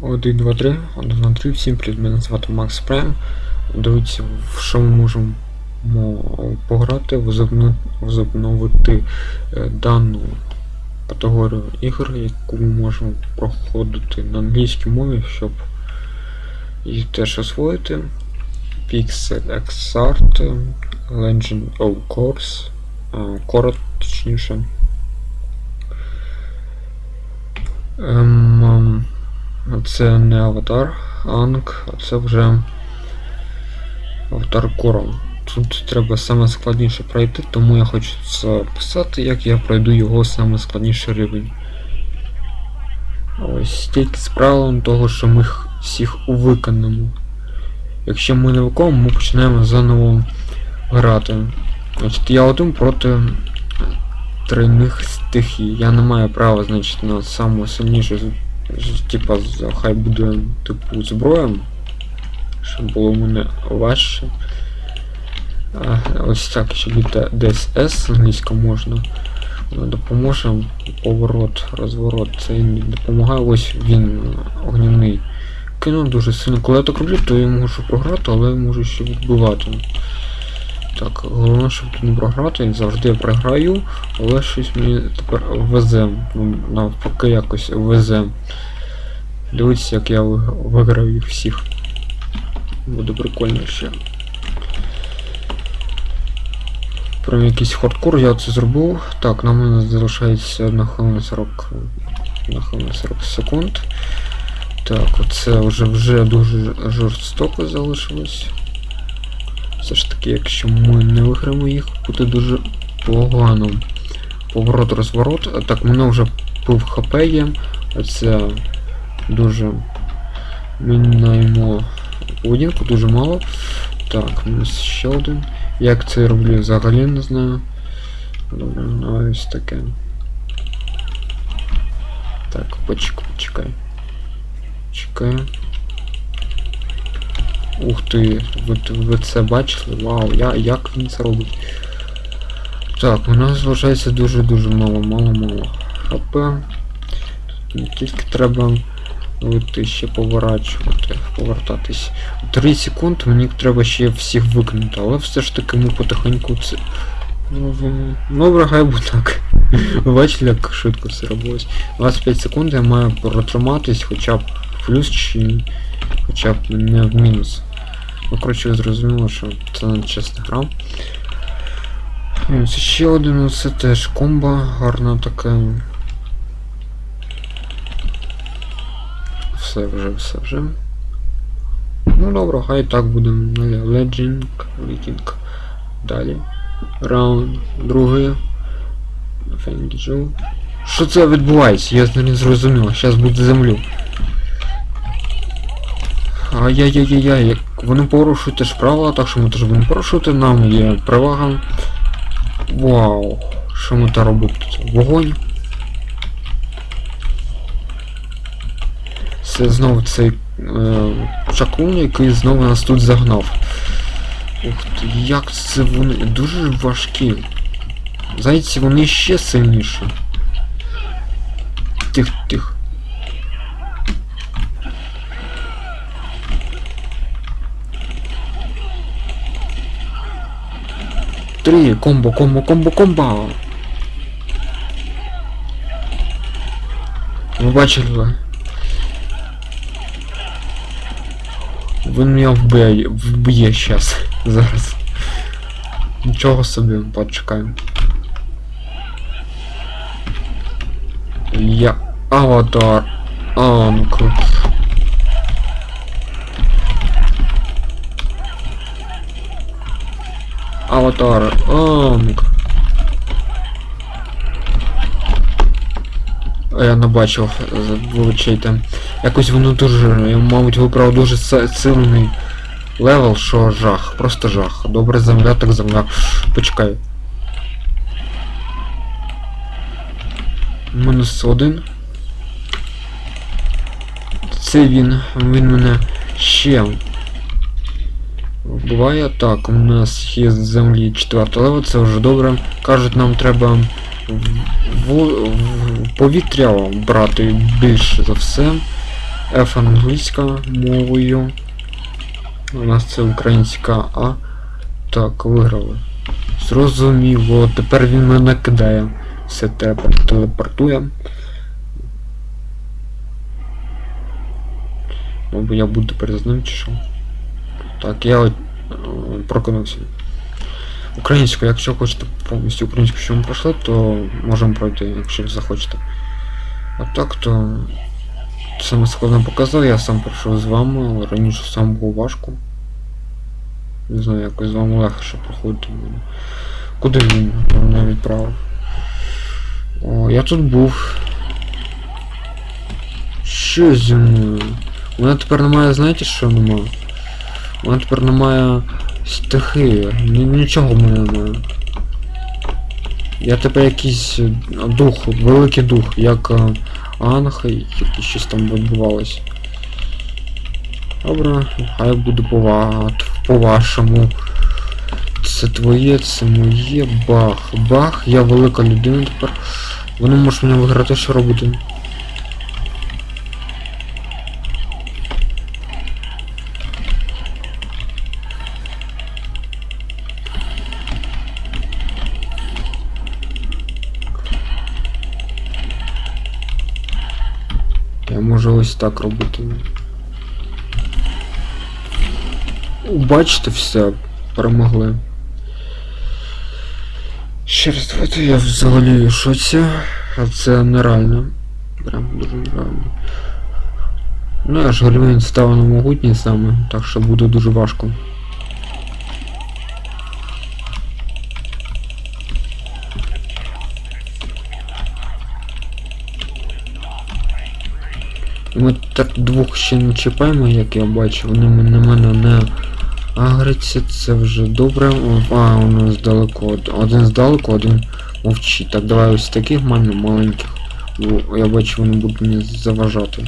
1, 2, 3, 1, 2, 3, всім привіт, мене звати Макс Прайм. Дивіться, в що ми можемо пограти, возобно- возобновити е, дану категорію ігор, яку ми можемо проходити на англійській мові, щоб їх теж освоїти. Pixel XArt, Legend of Course, е, Core, точніше. Ем, це не аватар, Анг, а це вже аватар Корон. Тут треба саме складніше пройти, тому я хочу записати, як я пройду його саме складніший рівень. Ось тільки з правилом того, що ми всіх виконаємо. Якщо ми не виконуємо, ми починаємо заново грати. Значить, я один проти тройних стихій. Я не маю права, значить, на саму типа хай буде типу зброя, щоб було мене важче. А, ось так, ще буде DSS англійська можна. Допоможе поворот, розворот. Це не допомагає. Ось він огняний. Кіно дуже сильно. Коли я так роблю, то я можу програти, але можу ще відбивати. Так, головне, щоб тут не програти, завжди програю, але щось мені тепер везе. Ну, навпаки якось везе. Дивіться, як я ви- виграв їх всіх. Буде прикольно ще. Прям якийсь хардкор, я це зробив. Так, нам нас залишається 1 хвилина 40, 1 хвилина 40 секунд. Так, оце вже вже дуже жорстоко залишилось. Все ж таки, якщо ми не виграємо їх, буде дуже погано. Поворот розворот. Так, мене вже пив хп є. Це дуже міняємо поведінку, дуже мало. Так, у нас ще один. Як це я роблю, взагалі не знаю. Добре, ну ось таке. Так, почекай, почекай. Чекай. Ух ти, ви, ви це бачили? Вау, я, як він це робить? Так, у нас залишається дуже-дуже мало, мало-мало. ХП. Тут тільки треба вийти ще поворачувати, повертатись. 3 секунд мені треба ще всіх викинути, але все ж таки ми потихеньку це. Ну, в- хай буде так. Ви бачили, як швидко все робилось. 25 секунд я маю протриматись хоча б в плюс чи хоча б не в мінус. Ну, коротше, ви зрозуміли, що це не чесна гра. Ось ще один, це теж комба, гарна така. Все вже, все вже. Ну добре, хай так будемо. Legend, Viking. Далі. Раунд, другий. Фенгіджу. Що це відбувається? Я не зрозумів. Зараз буде землю. Ай-яй-яй-яй, вони порушують теж правила, так що ми теж будемо порушувати, нам є перевага. Вау, що ми та робимо тут? Вогонь. Це знову цей е, чаклун, який знову нас тут загнав. Ух ти, як це вони дуже важкі. Зайці вони ще сильніші. Тих, Три, комбо, комбо, комбо, комбо. Ви бачили ви? Він мене вб'є, вб'є щас, зараз. Нічого собі, почекаємо. Я аватар. Анк. Аватар. Анк. А Я не бачив, вибачайте. Якось воно дуже, мабуть, вибрав дуже сильний level, що жах, просто жах. Добре земля, так земля. Почекай. Мінус один. Це він. Він мене ще. Буває так, у нас є з землі 4 level, це вже добре. Кажуть, нам треба в, в, повітря брати більше за все. F англійська мовою. У нас це українська А. Так, виграли. Зрозуміло, тепер він мене кидає. Все треба телепортує. Мабуть, я буду з ним чи що? Так, я от, е, прокинувся. Українську, якщо хочете повністю українську, що ми пройшли, то можемо пройти, якщо захочете. А так то саме складно показав, я сам пройшов з вами, раніше сам було важко. Не знаю, якось з вами легше проходити буде. Куди він мене відправив? О, я тут був. Що зі мною? У мене тепер немає, знаєте що немає? Мене тепер немає стихії. Ні, нічого в мене немає. Я тепер якийсь е, дух, великий дух, як е, Анха, який щось там відбувалось. Добре, хай буде по, по-вашому. Це твоє, це моє, бах. Бах, я велика людина тепер. Вони можуть мене виграти, що робити. Я можу ось так робити. Бачите все, перемогли. Ще раз давайте я взагалі шоці, а це нереально. Прям дуже нереально. Ну я ж гальмін став на могутній саме, так що буде дуже важко. Ми так двох ще не чіпаємо, як я бачу, вони на мене не агриться, це вже добре. А, у нас далеко. Один здалеку, один мовчить. Так, давай ось таких маленьких. Я бачу, вони будуть мені заважати.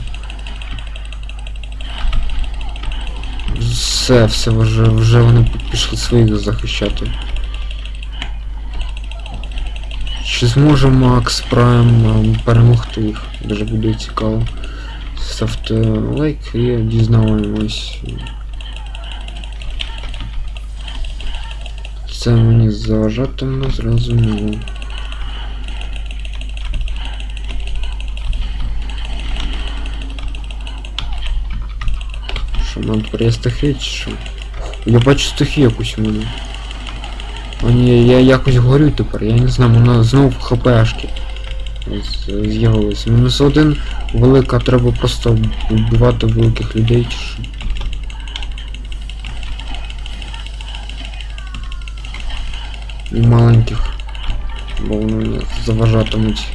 Все, все, вже, вже вони пішли своїх захищати. Чи зможе Макс Прайм ем, перемогти їх? Дуже буде цікаво. Ставте лайк і дізнаємось. Це мені заважатиме, зрозуміло. Що нам є стихи чи що? Я бачу стихи якусь у мене. О ні, я якось горю тепер, я не знаю, вона знов хпшки з- з'явились. Мінус один велика, треба просто вбивати великих людей чи що. І маленьких. Бо вони заважатимуть.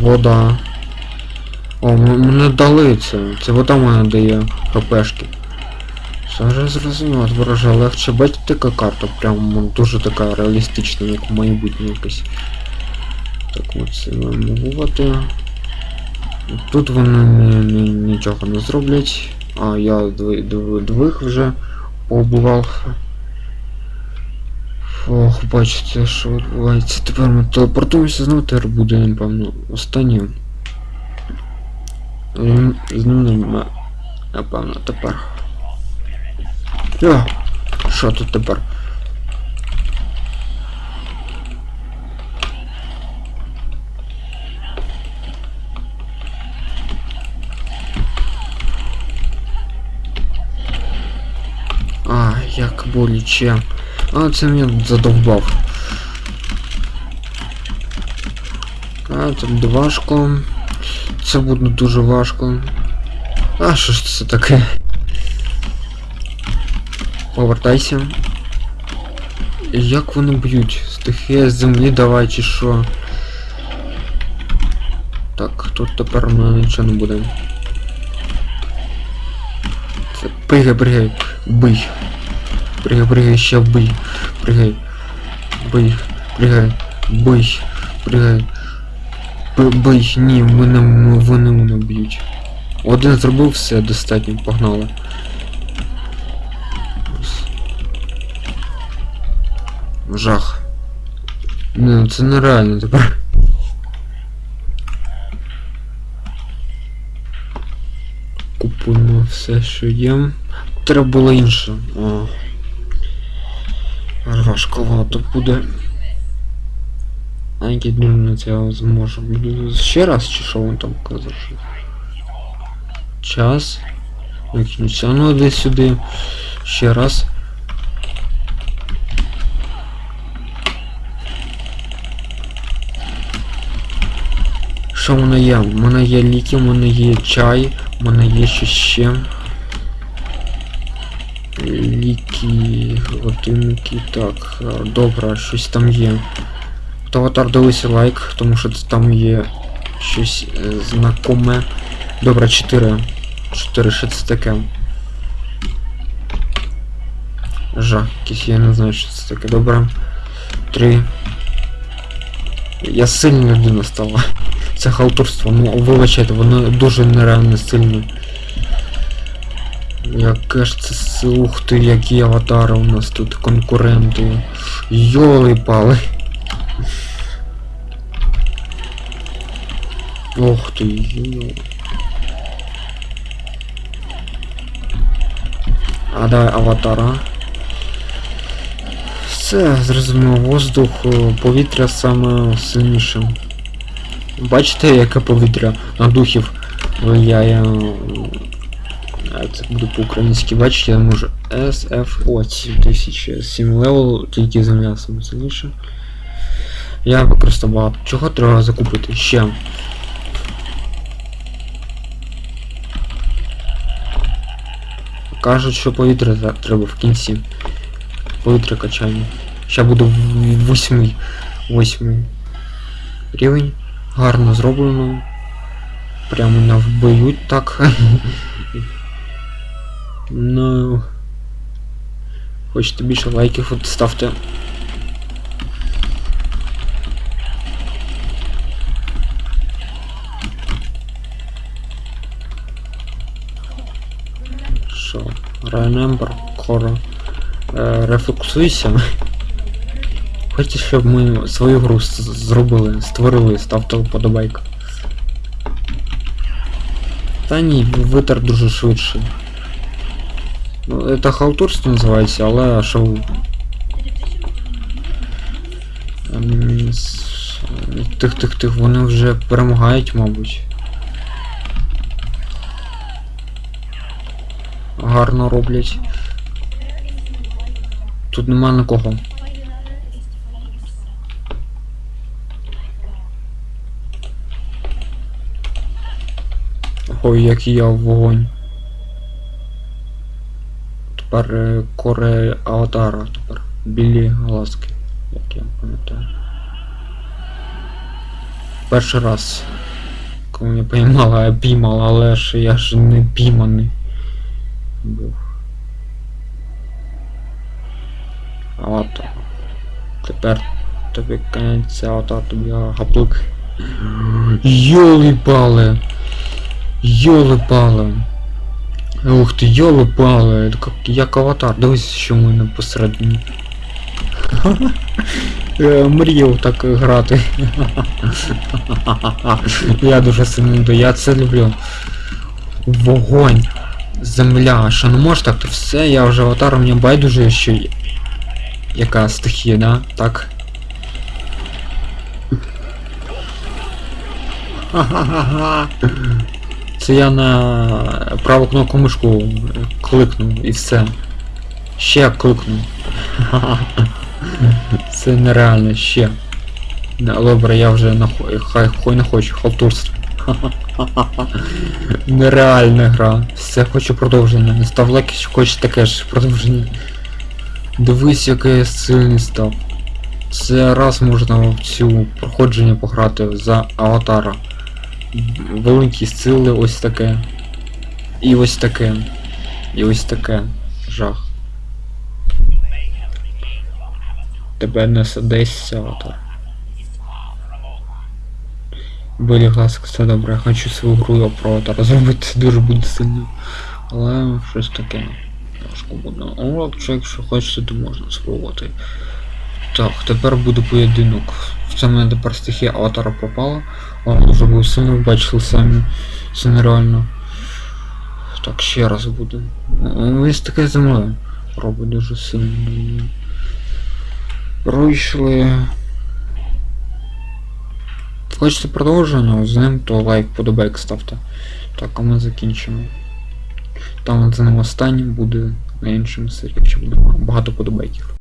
Вода. О, мене дали це. Це вода мене дає хпшки. Все зрозуміло, вороже легше бачите така карта, прям дуже така реалістична, як майбутнє якась. Так мовувати. Тут вони ні- ні- нічого не зроблять. А я двох вже побував. Ох, бачите, що відбувається. Тепер ми телепортуємося знову, тепер буде, напевно. Ем, З ним. Напевно, тепер. Йо, що тут тепер? А, як боляче. А, це мене задовбав. А, це буде важко. Це буде дуже важко. А, що ж це таке? Повертайся. Як вони б'ють? Стихія землі давай чи що? Так, тут тепер у мене нічого не буде. Це пригай, пригай, бий. Прыгай, прыгай, ща бый. Прыгай. Бый. Прыгай. Бый. Прыгай. Бий. Ні, мене, вони мене б'ють. Один зробив все достатньо, погнали. Жах. Ну, це нереально тепер. Купуємо все, що є. Треба було інше. О. Важковато буде. А які думаю, це зможу. Ще раз чи що він там казав? Час. Виключиться. Ну десь сюди. Ще раз. Що в мене є? У мене є ліки, у мене є чай, у мене є що ще. Ліки, годинники, так, е, добре, щось там є. Хто аватар дивися лайк, тому що там є щось е, знакоме. Добре, 4. 4, що це таке? Жах, якийсь я не знаю, що це таке. Добре. 3. Я сильна людина стала. Це халтурство, ну вибачайте, воно дуже нереально сильне. Це с- ух ти, які аватари у нас тут конкуренти. Йоли пали. Ти, йо. А давай аватара. Все, зрозуміло, воздух, е, повітря саме сильніше. Бачите, яке повітря на духів влияє. А це буде по-українськи, бачите, я можу SFO 7000 7 левел, тільки земля саме сильніше. Я використав багато. Чого треба закупити? Ще. Кажуть, що повітря треба в кінці. Повітря качання. Ще буду восьмий. Восьмий рівень. Гарно зроблено. Прямо навбиють так. ну. Хочете більше лайків, от ставте. Що? Remember, Core. Е. Хочете, щоб ми свою гру зробили, створили, ставте вподобайку. Та ні, витер дуже швидше. Ну, це халтурство називається, але с- Тих, тих, тих, вони вже перемагають, мабуть. Гарно роблять. Тут нема нікого. Ой, який я вогонь. Тепер коре аватара, тепер білі глазки, як я пам'ятаю. Перший раз. Коли мене поймала, я піймала, але ж я ж не пійманий. Був. Аватар. Тепер тобі кінець аватар, тобі гаплик. Йоли пали! Йоли пали. Ух ти, йоли пали. Як, як аватар. Дивись, що в мене посередині. Е, Мріяв так грати. Я дуже сильно люблю, я це люблю. Вогонь. Земля. Що не може так, то все, я вже аватар, мені байдуже, що яка стихія, да? Так. Ха-ха-ха. Це я на праву кнопку мишку кликнув і все. Ще кликнув. Це нереально, ще. Добре, я вже на хай хой не хочу, халтурство. Нереальна гра. Все, хочу продовження. Не став лайк, хочеш таке ж продовження. Дивись, який я сильний став. Це раз можна в цю проходження пограти за аватара. Великі сили, ось таке. І ось таке. І ось таке. Жах. Тебе несе десь аватар. Білі глазки, все добре, я хочу свою гру про аватара зробити, дуже буде сильно. Але щось таке. Важко буде. О, якщо, хочете, то можна спробувати. Так, тепер буде поєдинок. В мене тепер стихія аватара пропала. О, дуже був сильно, бачили самі. Це нереально. Так, ще раз буде. Ось таке зимою робить дуже сильно. Пройшли. Хочете продовження з ним, то лайк подобайк ставте. Так, а ми закінчимо. Там за ним останнім буде на іншому серії, ще буде багато подобайків.